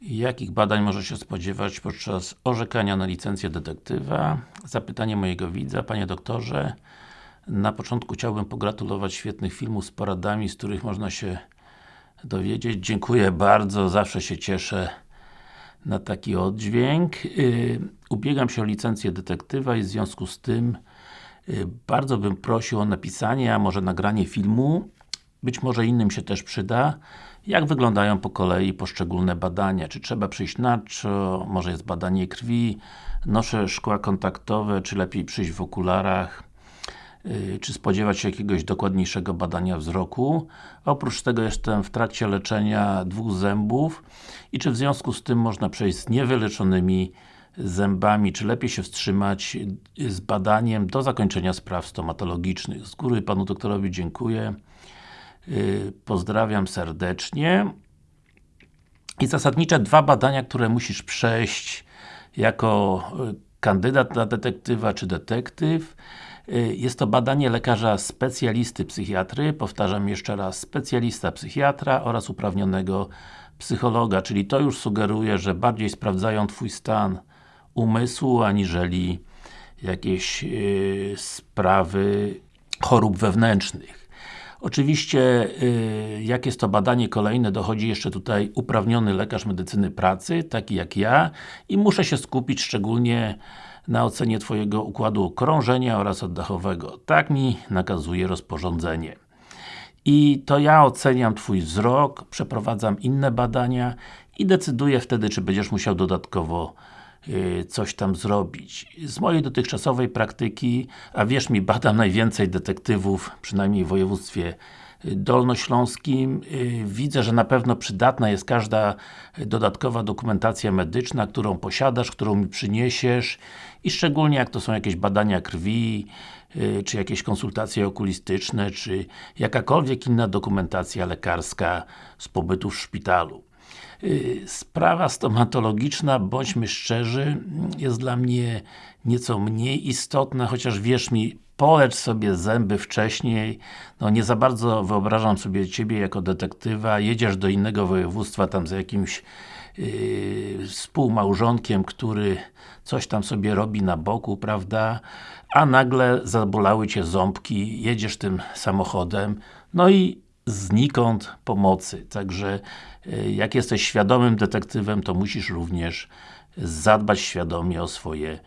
Jakich badań może się spodziewać podczas orzekania na licencję detektywa? Zapytanie mojego widza, Panie doktorze na początku chciałbym pogratulować świetnych filmów z poradami, z których można się dowiedzieć. Dziękuję bardzo, zawsze się cieszę na taki oddźwięk. Yy, ubiegam się o licencję detektywa i w związku z tym yy, bardzo bym prosił o napisanie, a może nagranie filmu być może innym się też przyda, jak wyglądają po kolei poszczególne badania. Czy trzeba przyjść na czo, może jest badanie krwi, noszę szkła kontaktowe, czy lepiej przyjść w okularach, yy, czy spodziewać się jakiegoś dokładniejszego badania wzroku. Oprócz tego jestem w trakcie leczenia dwóch zębów i czy w związku z tym można przejść z niewyleczonymi zębami, czy lepiej się wstrzymać z badaniem do zakończenia spraw stomatologicznych. Z góry Panu doktorowi dziękuję. Y, pozdrawiam serdecznie. I zasadnicze dwa badania, które musisz przejść jako y, kandydat na detektywa czy detektyw. Y, jest to badanie lekarza specjalisty psychiatry, powtarzam jeszcze raz, specjalista psychiatra oraz uprawnionego psychologa, czyli to już sugeruje, że bardziej sprawdzają Twój stan umysłu, aniżeli jakieś yy, sprawy chorób wewnętrznych. Oczywiście, yy, jak jest to badanie kolejne, dochodzi jeszcze tutaj uprawniony lekarz medycyny pracy, taki jak ja i muszę się skupić szczególnie na ocenie Twojego układu krążenia oraz oddechowego. Tak mi nakazuje rozporządzenie. I to ja oceniam Twój wzrok, przeprowadzam inne badania i decyduję wtedy, czy będziesz musiał dodatkowo Y, coś tam zrobić. Z mojej dotychczasowej praktyki, a wierz mi, badam najwięcej detektywów, przynajmniej w województwie y, dolnośląskim. Y, widzę, że na pewno przydatna jest każda dodatkowa dokumentacja medyczna, którą posiadasz, którą mi przyniesiesz i szczególnie jak to są jakieś badania krwi, czy jakieś konsultacje okulistyczne, czy jakakolwiek inna dokumentacja lekarska z pobytu w szpitalu. Y, sprawa stomatologiczna, bądźmy szczerzy, jest dla mnie nieco mniej istotna, chociaż wierz mi, polecz sobie zęby wcześniej, no nie za bardzo wyobrażam sobie Ciebie jako detektywa, jedziesz do innego województwa tam za jakimś yy, współmałżonkiem, który coś tam sobie robi na boku, prawda? A nagle zabolały Cię ząbki, jedziesz tym samochodem, no i znikąd pomocy. Także y, jak jesteś świadomym detektywem, to musisz również zadbać świadomie o swoje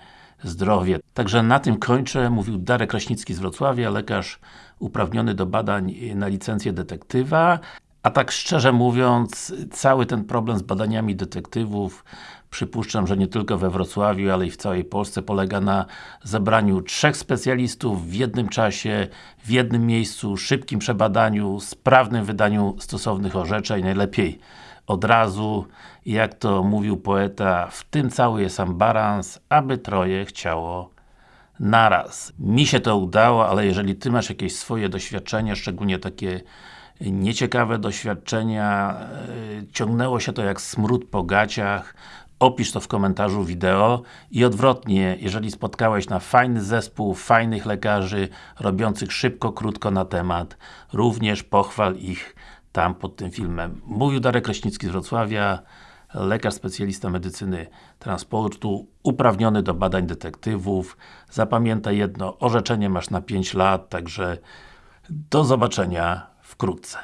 zdrowie. Także na tym kończę. Mówił Darek Kraśnicki z Wrocławia, lekarz uprawniony do badań na licencję detektywa. A tak szczerze mówiąc, cały ten problem z badaniami detektywów przypuszczam, że nie tylko we Wrocławiu, ale i w całej Polsce polega na zebraniu trzech specjalistów w jednym czasie, w jednym miejscu, szybkim przebadaniu, sprawnym wydaniu stosownych orzeczeń, najlepiej od razu. Jak to mówił poeta, w tym cały jest ambarans, aby troje chciało naraz. Mi się to udało, ale jeżeli Ty masz jakieś swoje doświadczenia, szczególnie takie nieciekawe doświadczenia, e, ciągnęło się to jak smród po gaciach, opisz to w komentarzu wideo i odwrotnie, jeżeli spotkałeś na fajny zespół, fajnych lekarzy, robiących szybko, krótko na temat, również pochwal ich tam pod tym filmem. Mówił Darek Kraśnicki z Wrocławia, lekarz specjalista medycyny transportu, uprawniony do badań detektywów. Zapamiętaj jedno, orzeczenie masz na 5 lat, także do zobaczenia wkrótce.